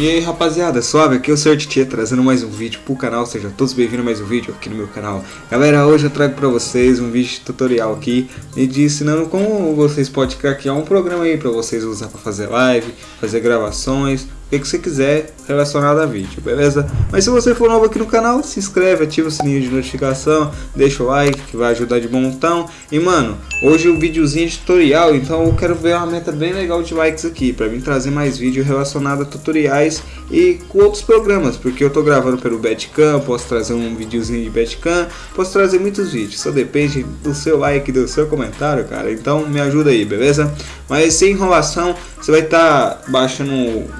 E aí rapaziada, suave, aqui é o Sr. Tietê trazendo mais um vídeo pro canal, sejam todos bem-vindos a mais um vídeo aqui no meu canal. Galera, hoje eu trago pra vocês um vídeo tutorial aqui e de ensinando como vocês podem criar um programa aí pra vocês usar pra fazer live, fazer gravações o que você quiser relacionado a vídeo, beleza? Mas se você for novo aqui no canal, se inscreve, ativa o sininho de notificação, deixa o like que vai ajudar de montão. E mano, hoje o um videozinho de tutorial, então eu quero ver uma meta bem legal de likes aqui, para mim trazer mais vídeo relacionado a tutoriais e com outros programas, porque eu tô gravando pelo Badcam, posso trazer um videozinho de Badcam, posso trazer muitos vídeos, só depende do seu like, do seu comentário, cara. Então me ajuda aí, beleza? Mas sem enrolação, você vai estar tá baixando o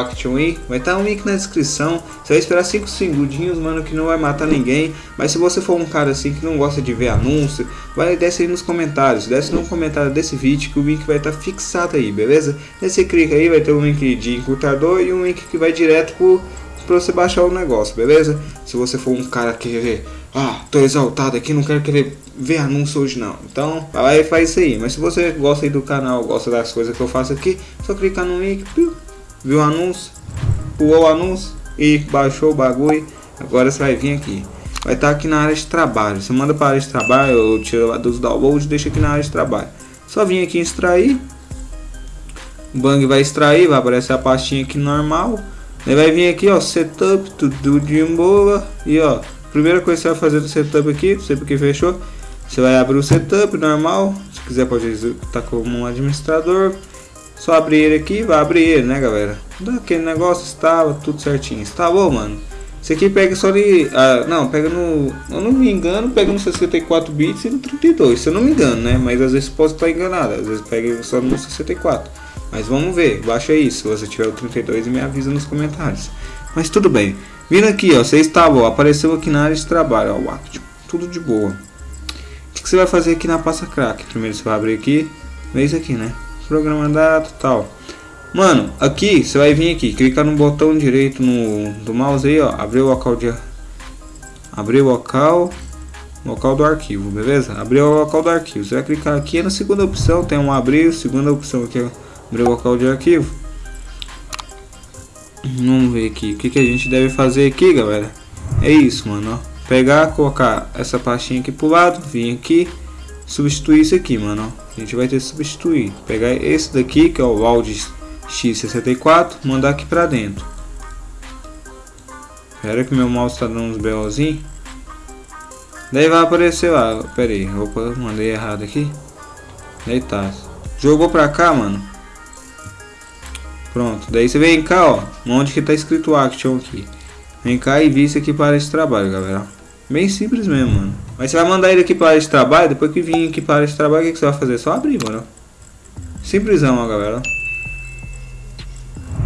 Action aí, vai estar tá um link na descrição. Você vai esperar 5 segundinhos, mano, que não vai matar ninguém. Mas se você for um cara assim que não gosta de ver anúncio, vai desce aí nos comentários. Desce no comentário desse vídeo que o link vai estar tá fixado aí, beleza? Aí você clica aí, vai ter um link de encurtador e um link que vai direto pro para você baixar o negócio, beleza? Se você for um cara que ah, tô exaltado aqui, não quero querer ver anúncio hoje não. Então, vai lá e faz isso aí. Mas se você gosta aí do canal, gosta das coisas que eu faço aqui, só clicar no link, viu o anúncio, pulou o anúncio e baixou o bagulho. Agora você vai vir aqui. Vai estar tá aqui na área de trabalho. Você manda para a área de trabalho, ou tira lá dos downloads, deixa aqui na área de trabalho. Só vir aqui em extrair. O Bang vai extrair, vai aparecer a pastinha aqui normal. Ele vai vir aqui, ó, setup, tudo de boa. E ó, primeira coisa que você vai fazer do setup aqui, não sei porque fechou. Você vai abrir o setup normal. Se quiser pode executar como um administrador. Só abrir ele aqui, vai abrir ele, né, galera? Aquele negócio estava tudo certinho. Instalou, mano. Isso aqui pega só de. Ah, não, pega no. Eu não me engano, pega no 64 bits e no 32, se eu não me engano, né? Mas às vezes posso estar enganado, às vezes pega só no 64. Mas vamos ver, baixa aí se você tiver o 32 e me avisa nos comentários. Mas tudo bem. Vindo aqui, ó, você instalou, apareceu aqui na área de trabalho, ó, o Action. Tudo de boa. O que, você vai fazer aqui na pasta crack? Primeiro você vai abrir aqui, vê isso aqui, né? Programa data tal. Mano, aqui você vai vir aqui, clicar no botão direito no, do mouse aí, ó, abrir o local de abrir o local local do arquivo, beleza? Abrir o local do arquivo. Você vai clicar aqui na segunda opção, tem um abrir, segunda opção aqui, abrir o local de arquivo. Vamos ver aqui. O que, que a gente deve fazer aqui, galera? É isso, mano. Ó. Pegar, colocar essa pastinha aqui pro lado. Vir aqui. Substituir isso aqui, mano. A gente vai ter que substituir. Pegar esse daqui, que é o Audi X64. Mandar aqui pra dentro. Espera que meu mouse tá dando uns belzinhos. Daí vai aparecer lá. Pera aí. Opa, mandei errado aqui. Daí tá. Jogou pra cá, mano. Pronto, daí você vem cá, ó, onde que tá escrito Action aqui. Vem cá e vista aqui para esse trabalho, galera. Bem simples mesmo, mano. Mas você vai mandar ele aqui para esse trabalho, depois que vir aqui para esse trabalho, o que, que você vai fazer? Só abrir, mano. Simplesão, ó, galera.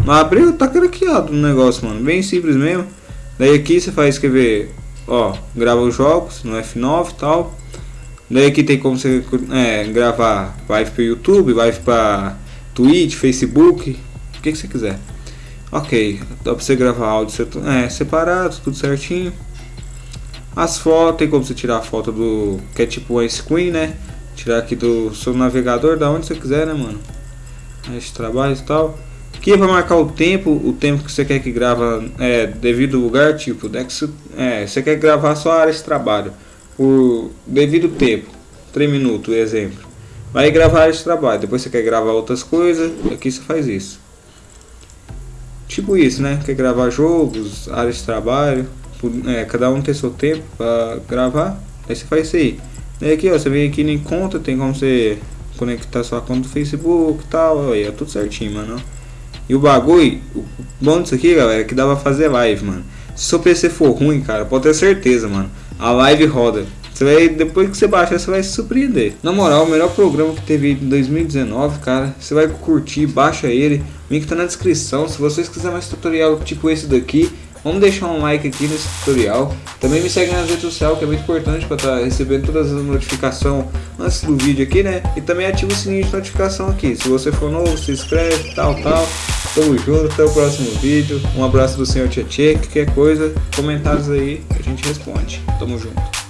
Abriu, tá craqueado o negócio, mano. Bem simples mesmo. Daí aqui você faz escrever, ó, grava os jogos no F9 e tal. Daí aqui tem como você é, gravar live para YouTube, live para Twitch, Facebook, que, que você quiser. Ok, dá pra você gravar áudio é, separado, tudo certinho. As fotos, tem como você tirar a foto do. que é tipo um screen, né? Tirar aqui do seu navegador, da onde você quiser, né, mano? Esse trabalho e tal. Aqui é pra marcar o tempo, o tempo que você quer que grava é, devido ao lugar, tipo, né, que é, você quer gravar só a área de trabalho por devido tempo, 3 minutos, exemplo. Vai gravar a área de trabalho, depois você quer gravar outras coisas, aqui você faz isso. Tipo isso, né? Quer gravar jogos, áreas de trabalho, é, cada um tem seu tempo para gravar. Aí você faz isso aí. Daí aqui, ó, você vem aqui em conta, tem como você conectar sua conta do Facebook e tal, aí é tudo certinho, mano. E o bagulho, o bom disso aqui, galera, é que dá pra fazer live, mano. Se seu PC for ruim, cara, pode ter certeza, mano. A live roda. Você vai, depois que você baixar, você vai se surpreender. Na moral, o melhor programa que teve em 2019, cara. Você vai curtir, baixa ele. O link tá na descrição. Se vocês quiserem mais tutorial tipo esse daqui, vamos deixar um like aqui nesse tutorial. Também me segue nas redes sociais, que é muito importante para estar tá recebendo todas as notificações antes do vídeo aqui, né? E também ativa o sininho de notificação aqui. Se você for novo, se inscreve, tal, tal. Tamo junto, até o próximo vídeo. Um abraço do senhor Tietê, qualquer coisa, comentários aí, a gente responde. Tamo junto.